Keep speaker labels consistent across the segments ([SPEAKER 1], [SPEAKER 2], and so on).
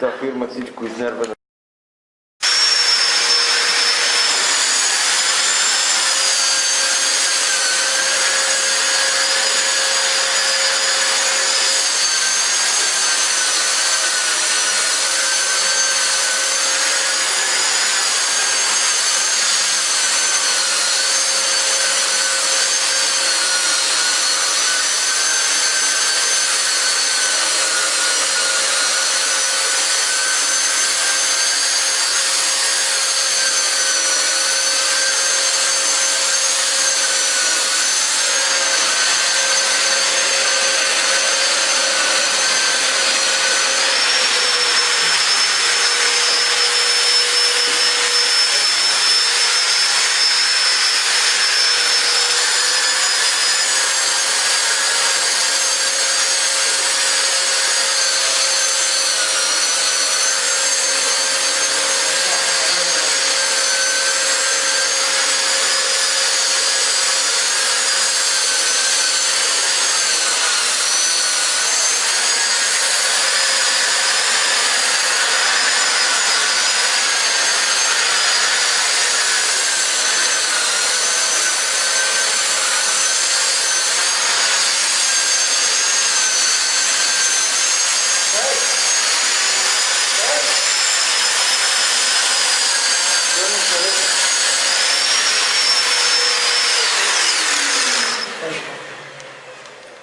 [SPEAKER 1] afirma-se de Kuzner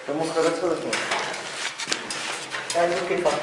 [SPEAKER 1] Hemos cargado todo el tiempo.
[SPEAKER 2] Ya, yo qué pasa.